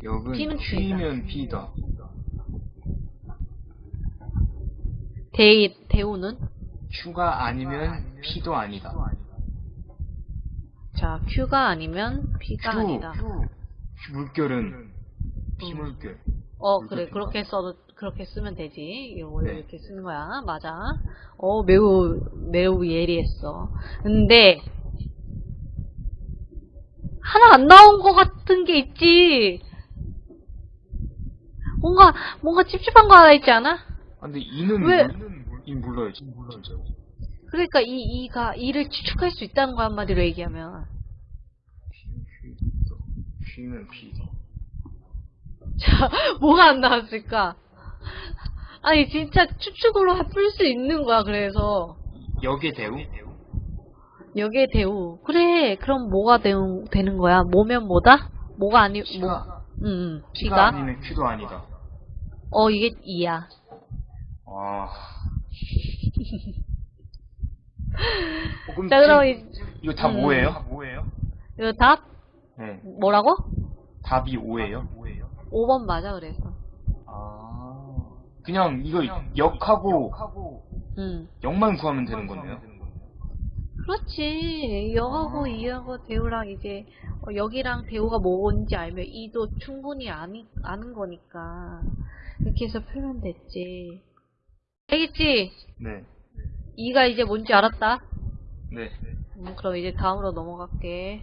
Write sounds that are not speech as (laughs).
기억은 P는 Q이다. P면 P다. 대, 대우는? Q가 아니면 P도 아니다. 자, Q가 아니면 P가 Q, 아니다. Q 물결은 P물결. 어, 이렇게 그래. 된다. 그렇게 써도, 그렇게 쓰면 되지. 원래 네. 이렇게 쓰는 거야. 맞아. 어, 매우, 매우 예리했어. 근데, 하나 안 나온 것 같은 게 있지. 뭔가, 뭔가 찝찝한 거 하나 있지 않아? 아, 근데 이는 왜? 물- 이 몰라요, 진짜. 그러니까 이, 이가, 이를 추측할 수 있다는 거 한마디로 얘기하면. Q는 P다. 자, 뭐가 안 나왔을까? 아니, 진짜 추측으로 풀 수 있는 거야, 그래서. 역의 대우? 여기에 대우. 그래, 그럼 뭐가 대우, 되는 거야? 뭐면 뭐다? 뭐가 아니, 뭐, P가, 응, 응, P가? 아니면 Q도 아니다. 어, 이게 2야. 아. (laughs) 어, 그럼 자, 그럼 이, 이거 다 음. 뭐예요? 뭐예요? 이거 답? 네. 뭐라고? 답이 5예요? 5번 맞아, 그래서. 아. 그냥 이거 역하고 응. 역만 구하면 되는 거네요. 그렇지. 여하고 아. 이하고 대우랑 이제, 어, 여기랑 대우가 뭔지 알면 이도 충분히 아니, 아는 거니까. 이렇게 해서 풀면 됐지. 알겠지? 네. 이가 이제 뭔지 알았다. 네. 음, 그럼 이제 다음으로 넘어갈게.